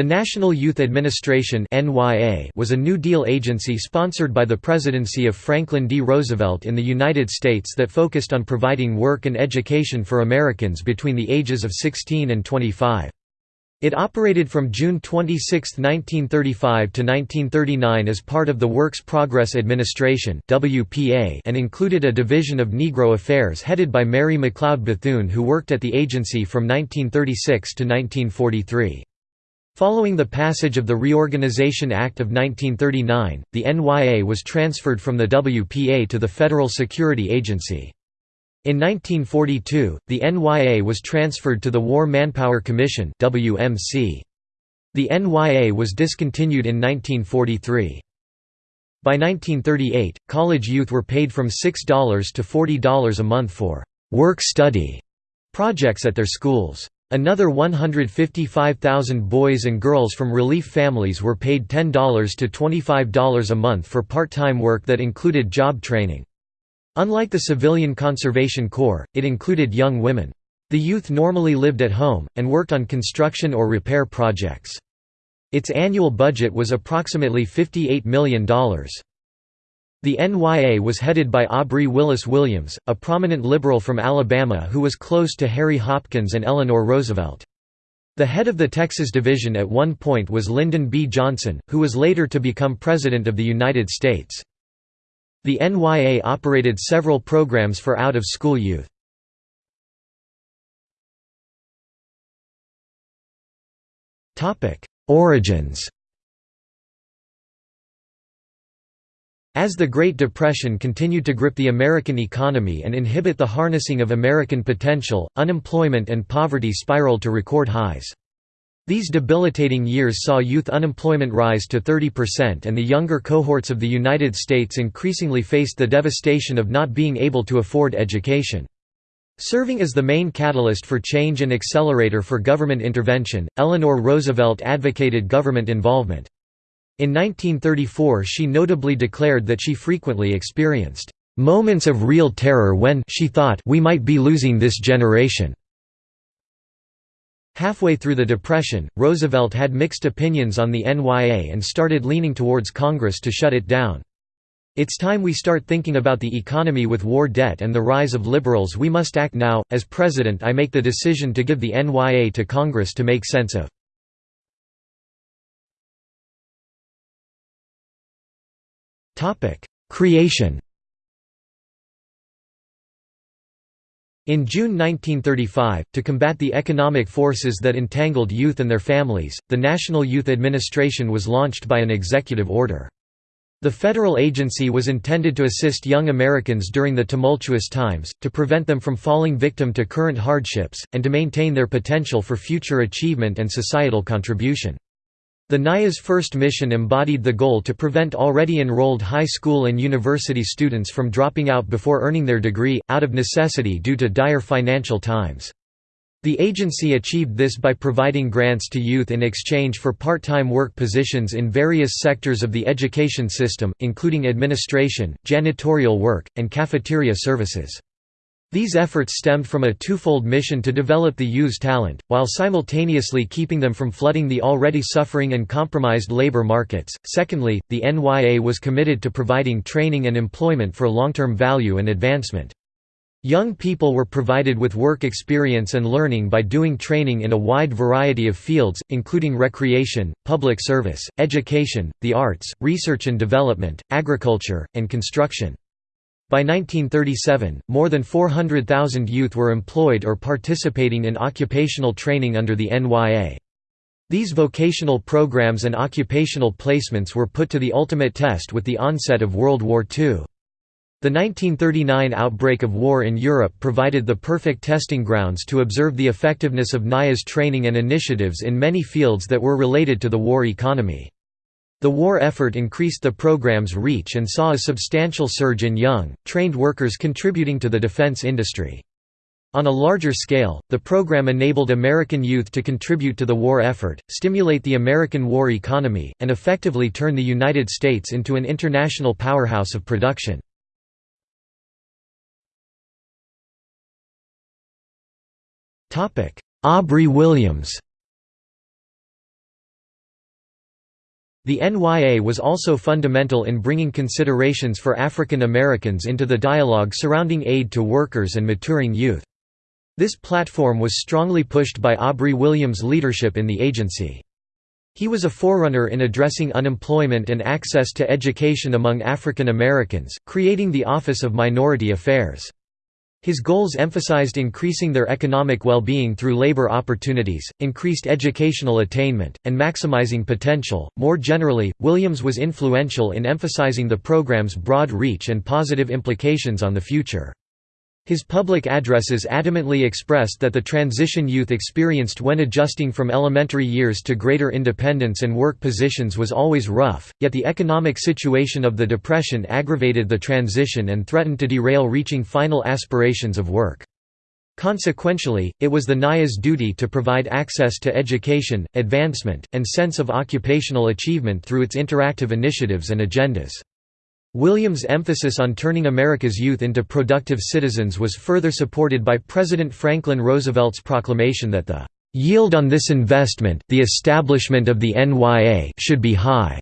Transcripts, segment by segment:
The National Youth Administration was a New Deal agency sponsored by the presidency of Franklin D. Roosevelt in the United States that focused on providing work and education for Americans between the ages of 16 and 25. It operated from June 26, 1935 to 1939 as part of the Works Progress Administration and included a division of Negro Affairs headed by Mary McLeod Bethune who worked at the agency from 1936 to 1943. Following the passage of the Reorganization Act of 1939, the NYA was transferred from the WPA to the Federal Security Agency. In 1942, the NYA was transferred to the War Manpower Commission. The NYA was discontinued in 1943. By 1938, college youth were paid from $6 to $40 a month for «work-study» projects at their schools. Another 155,000 boys and girls from relief families were paid $10 to $25 a month for part-time work that included job training. Unlike the Civilian Conservation Corps, it included young women. The youth normally lived at home, and worked on construction or repair projects. Its annual budget was approximately $58 million. The NYA was headed by Aubrey Willis Williams, a prominent liberal from Alabama who was close to Harry Hopkins and Eleanor Roosevelt. The head of the Texas division at one point was Lyndon B. Johnson, who was later to become President of the United States. The NYA operated several programs for out-of-school youth. Origins As the Great Depression continued to grip the American economy and inhibit the harnessing of American potential, unemployment and poverty spiraled to record highs. These debilitating years saw youth unemployment rise to 30% and the younger cohorts of the United States increasingly faced the devastation of not being able to afford education. Serving as the main catalyst for change and accelerator for government intervention, Eleanor Roosevelt advocated government involvement. In 1934 she notably declared that she frequently experienced moments of real terror when she thought we might be losing this generation. Halfway through the Depression, Roosevelt had mixed opinions on the NYA and started leaning towards Congress to shut it down. It's time we start thinking about the economy with war debt and the rise of liberals we must act now. As president I make the decision to give the NYA to Congress to make sense of. Creation In June 1935, to combat the economic forces that entangled youth and their families, the National Youth Administration was launched by an executive order. The federal agency was intended to assist young Americans during the tumultuous times, to prevent them from falling victim to current hardships, and to maintain their potential for future achievement and societal contribution. The NYA's first mission embodied the goal to prevent already enrolled high school and university students from dropping out before earning their degree, out of necessity due to dire financial times. The agency achieved this by providing grants to youth in exchange for part-time work positions in various sectors of the education system, including administration, janitorial work, and cafeteria services. These efforts stemmed from a twofold mission to develop the youth's talent, while simultaneously keeping them from flooding the already suffering and compromised labor markets. Secondly, the NYA was committed to providing training and employment for long-term value and advancement. Young people were provided with work experience and learning by doing training in a wide variety of fields, including recreation, public service, education, the arts, research and development, agriculture, and construction. By 1937, more than 400,000 youth were employed or participating in occupational training under the NYA. These vocational programs and occupational placements were put to the ultimate test with the onset of World War II. The 1939 outbreak of war in Europe provided the perfect testing grounds to observe the effectiveness of NYA's training and initiatives in many fields that were related to the war economy. The war effort increased the program's reach and saw a substantial surge in young, trained workers contributing to the defense industry. On a larger scale, the program enabled American youth to contribute to the war effort, stimulate the American war economy, and effectively turn the United States into an international powerhouse of production. Aubrey Williams The NYA was also fundamental in bringing considerations for African Americans into the dialogue surrounding aid to workers and maturing youth. This platform was strongly pushed by Aubrey Williams' leadership in the agency. He was a forerunner in addressing unemployment and access to education among African Americans, creating the Office of Minority Affairs. His goals emphasized increasing their economic well-being through labor opportunities, increased educational attainment, and maximizing potential. More generally, Williams was influential in emphasizing the program's broad reach and positive implications on the future. His public addresses adamantly expressed that the transition youth experienced when adjusting from elementary years to greater independence and work positions was always rough, yet the economic situation of the Depression aggravated the transition and threatened to derail reaching final aspirations of work. Consequentially, it was the NYA's duty to provide access to education, advancement, and sense of occupational achievement through its interactive initiatives and agendas. Williams' emphasis on turning America's youth into productive citizens was further supported by President Franklin Roosevelt's proclamation that the "...yield on this investment the establishment of the NYA should be high."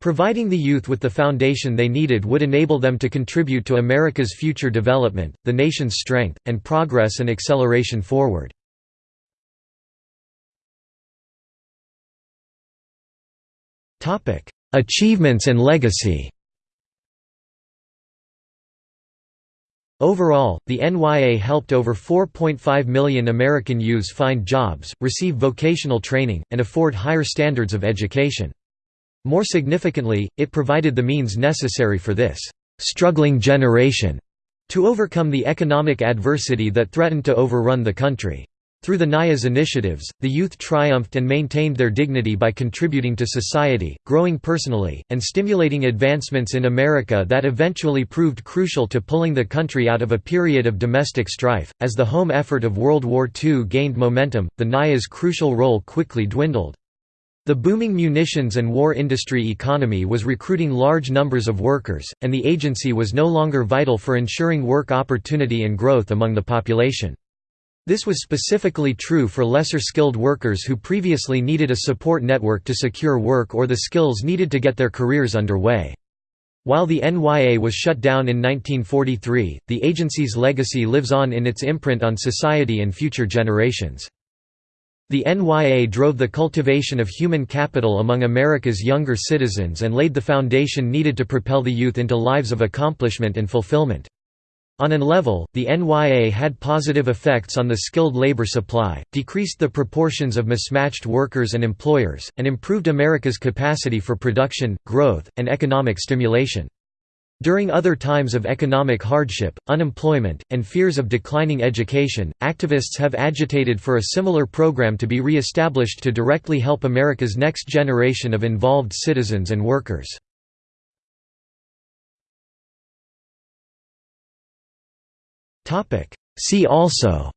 Providing the youth with the foundation they needed would enable them to contribute to America's future development, the nation's strength, and progress and acceleration forward. Achievements and legacy Overall, the NYA helped over 4.5 million American youths find jobs, receive vocational training, and afford higher standards of education. More significantly, it provided the means necessary for this «struggling generation» to overcome the economic adversity that threatened to overrun the country. Through the NYA's initiatives, the youth triumphed and maintained their dignity by contributing to society, growing personally, and stimulating advancements in America that eventually proved crucial to pulling the country out of a period of domestic strife. As the home effort of World War II gained momentum, the NYA's crucial role quickly dwindled. The booming munitions and war industry economy was recruiting large numbers of workers, and the agency was no longer vital for ensuring work opportunity and growth among the population. This was specifically true for lesser skilled workers who previously needed a support network to secure work or the skills needed to get their careers underway. While the NYA was shut down in 1943, the agency's legacy lives on in its imprint on society and future generations. The NYA drove the cultivation of human capital among America's younger citizens and laid the foundation needed to propel the youth into lives of accomplishment and fulfillment. On an level, the NYA had positive effects on the skilled labor supply, decreased the proportions of mismatched workers and employers, and improved America's capacity for production, growth, and economic stimulation. During other times of economic hardship, unemployment, and fears of declining education, activists have agitated for a similar program to be re-established to directly help America's next generation of involved citizens and workers. See also.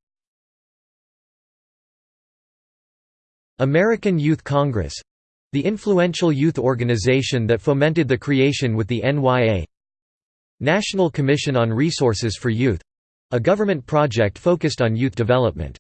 American Youth Congress. The influential youth organization that fomented the creation with the NYA National Commission on Resources for Youth. A government project focused on youth development